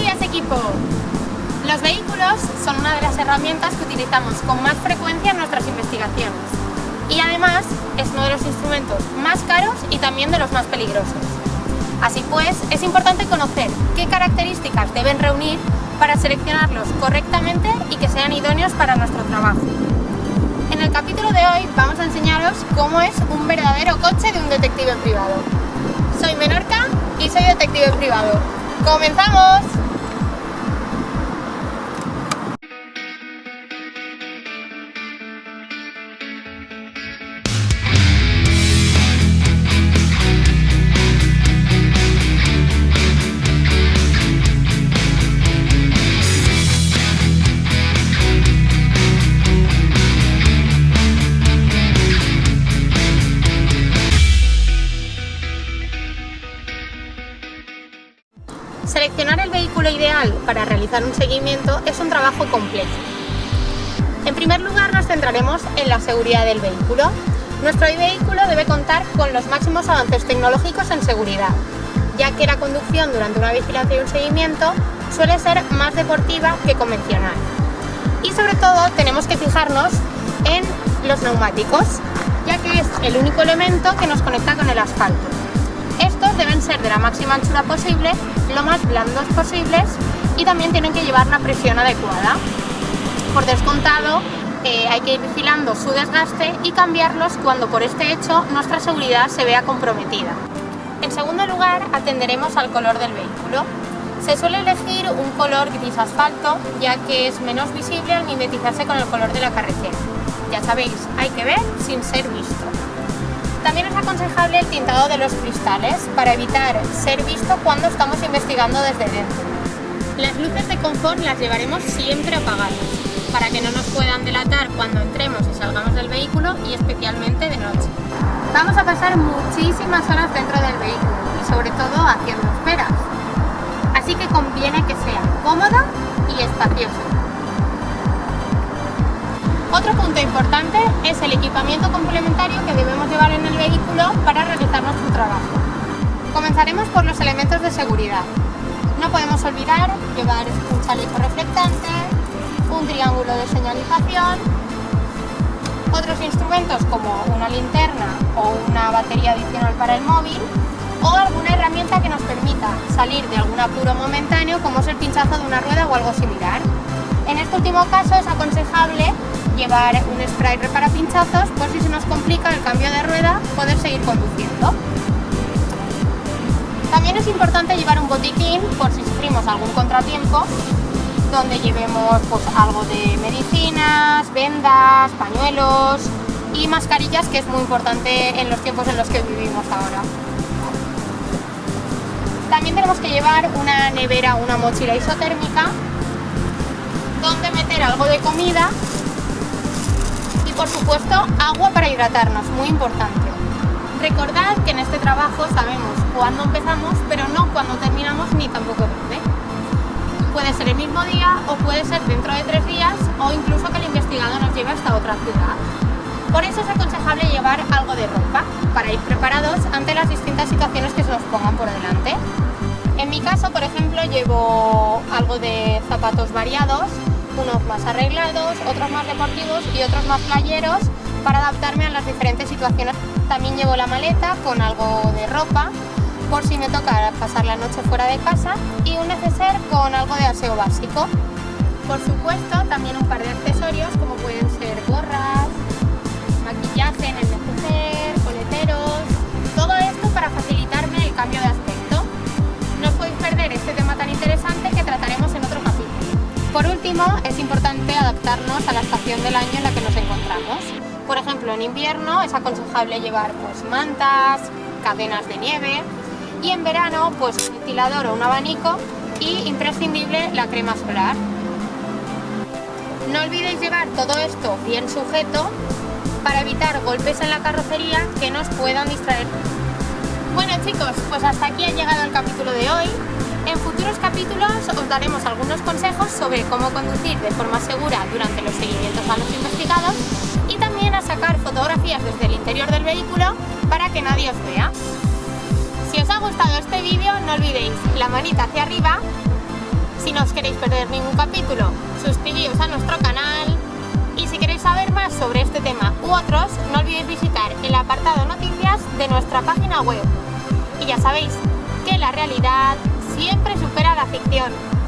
días equipo! Los vehículos son una de las herramientas que utilizamos con más frecuencia en nuestras investigaciones y además es uno de los instrumentos más caros y también de los más peligrosos. Así pues, es importante conocer qué características deben reunir para seleccionarlos correctamente y que sean idóneos para nuestro trabajo. En el capítulo de hoy vamos a enseñaros cómo es un verdadero coche de un detective privado. Soy Menorca y soy detective privado. ¡Comenzamos! Seleccionar el vehículo ideal para realizar un seguimiento es un trabajo complejo. En primer lugar nos centraremos en la seguridad del vehículo. Nuestro vehículo debe contar con los máximos avances tecnológicos en seguridad, ya que la conducción durante una vigilancia y un seguimiento suele ser más deportiva que convencional. Y sobre todo tenemos que fijarnos en los neumáticos, ya que es el único elemento que nos conecta con el asfalto. Estos deben ser de la máxima anchura posible, lo más blandos posibles y también tienen que llevar la presión adecuada. Por descontado, eh, hay que ir vigilando su desgaste y cambiarlos cuando por este hecho nuestra seguridad se vea comprometida. En segundo lugar, atenderemos al color del vehículo. Se suele elegir un color gris asfalto, ya que es menos visible al mimetizarse con el color de la carretera. Ya sabéis, hay que ver sin ser visto. También es aconsejable el tintado de los cristales para evitar ser visto cuando estamos investigando desde dentro. Las luces de confort las llevaremos siempre apagadas para que no nos puedan delatar cuando entremos y salgamos del vehículo y especialmente de noche. Vamos a pasar muchísimas horas dentro del vehículo y sobre todo haciendo esperas. Así que conviene que sea cómoda y espaciosa. Otro punto importante es el equipamiento complementario que debemos llevar en el vehículo para realizar nuestro trabajo. Comenzaremos por los elementos de seguridad. No podemos olvidar llevar un chaleco reflectante, un triángulo de señalización, otros instrumentos como una linterna o una batería adicional para el móvil o alguna herramienta que nos permita salir de algún apuro momentáneo como es el pinchazo de una rueda o algo similar. En este último caso es aconsejable llevar un spray repara pinchazos por si se nos complica el cambio de rueda poder seguir conduciendo. También es importante llevar un botiquín por si sufrimos algún contratiempo donde llevemos pues, algo de medicinas, vendas, pañuelos y mascarillas que es muy importante en los tiempos en los que vivimos ahora. También tenemos que llevar una nevera una mochila isotérmica donde meter algo de comida por supuesto agua para hidratarnos, muy importante. Recordad que en este trabajo sabemos cuándo empezamos, pero no cuándo terminamos ni tampoco dónde. Puede ser el mismo día o puede ser dentro de tres días o incluso que el investigado nos lleve hasta otra ciudad. Por eso es aconsejable llevar algo de ropa para ir preparados ante las distintas situaciones que se nos pongan por delante. En mi caso, por ejemplo, llevo algo de zapatos variados unos más arreglados, otros más deportivos y otros más playeros para adaptarme a las diferentes situaciones. También llevo la maleta con algo de ropa por si me toca pasar la noche fuera de casa y un neceser con algo de aseo básico. Por supuesto, también un par de accesorios como pueden es importante adaptarnos a la estación del año en la que nos encontramos. Por ejemplo, en invierno es aconsejable llevar pues, mantas, cadenas de nieve y en verano pues un ventilador o un abanico y imprescindible la crema solar. No olvidéis llevar todo esto bien sujeto para evitar golpes en la carrocería que nos puedan distraer. Bueno chicos, pues hasta aquí ha llegado el capítulo de hoy. En futuros capítulos os daremos algunos consejos sobre cómo conducir de forma segura durante los seguimientos a los investigados y también a sacar fotografías desde el interior del vehículo para que nadie os vea. Si os ha gustado este vídeo no olvidéis la manita hacia arriba, Si no os queréis perder ningún capítulo, suscribíos a nuestro canal y si queréis saber más sobre este tema u otros, no olvidéis visitar el apartado noticias de nuestra página web. Y ya sabéis que la realidad siempre supera la ficción.